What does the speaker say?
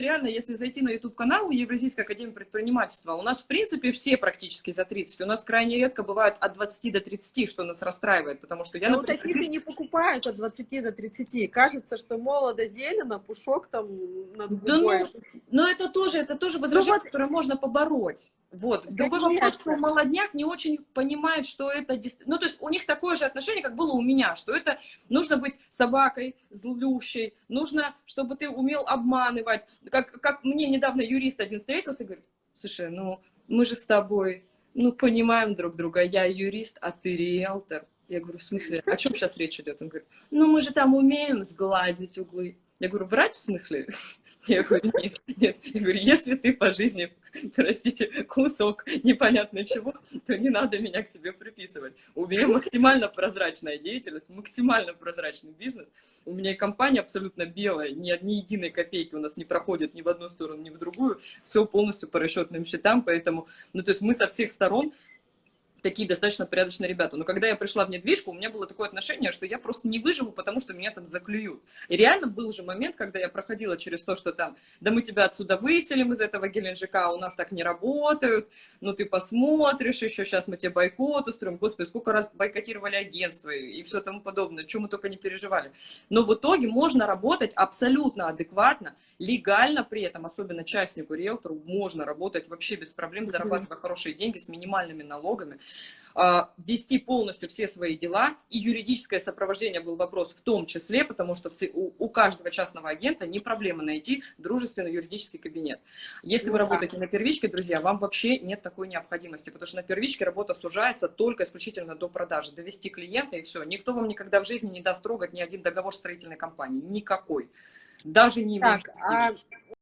реально, если зайти на YouTube-канал Евразийской академии предпринимательства, у нас, в принципе, все практически за 30. У нас крайне редко бывает от 20 до 30, что нас расстраивает, потому что я... Но например... таких и не покупают от 20 до 30. Кажется, что молодо зелено, пушок там над да ну, Но это тоже, это тоже ну возражение, вот... которое можно побороть. Вот. Другой вопрос, что молодняк не очень понимает, что это... Ну, то есть у них такое же отношение, как было у меня, что это нужно быть собакой злющей, нужно, чтобы ты умел обманывать. Как, как мне недавно юрист один встретился и говорит, слушай, ну мы же с тобой, ну, понимаем друг друга, я юрист, а ты риэлтор. Я говорю, в смысле, о чем сейчас речь идет? Он говорит, ну мы же там умеем сгладить углы. Я говорю, врач в смысле? Я говорю, нет, нет. Я говорю, если ты по жизни, простите, кусок непонятно чего, то не надо меня к себе приписывать. У меня максимально прозрачная деятельность, максимально прозрачный бизнес. У меня и компания абсолютно белая, ни, ни единой копейки у нас не проходит ни в одну сторону, ни в другую. Все полностью по расчетным счетам, поэтому, ну, то есть мы со всех сторон такие достаточно порядочные ребята. Но когда я пришла в недвижку, у меня было такое отношение, что я просто не выживу, потому что меня там заклюют. И реально был же момент, когда я проходила через то, что там, да мы тебя отсюда выселим из этого Геленджика, у нас так не работают, ну ты посмотришь, еще сейчас мы тебе бойкот устроим. Господи, сколько раз бойкотировали агентство и все тому подобное, чем мы только не переживали. Но в итоге можно работать абсолютно адекватно, легально при этом, особенно частнику, риэлтору, можно работать вообще без проблем, зарабатывая хорошие деньги с минимальными налогами. А, вести полностью все свои дела, и юридическое сопровождение был вопрос в том числе, потому что у, каждого частного агента не проблема найти дружественный юридический кабинет. Если ну, вы работаете на первичке, друзья, вам вообще нет такой необходимости, потому что на первичке работа сужается только исключительно до продажи, довести клиента и все. Никто вам никогда в жизни не даст трогать ни один договор строительной компании, никакой. Даже не так, а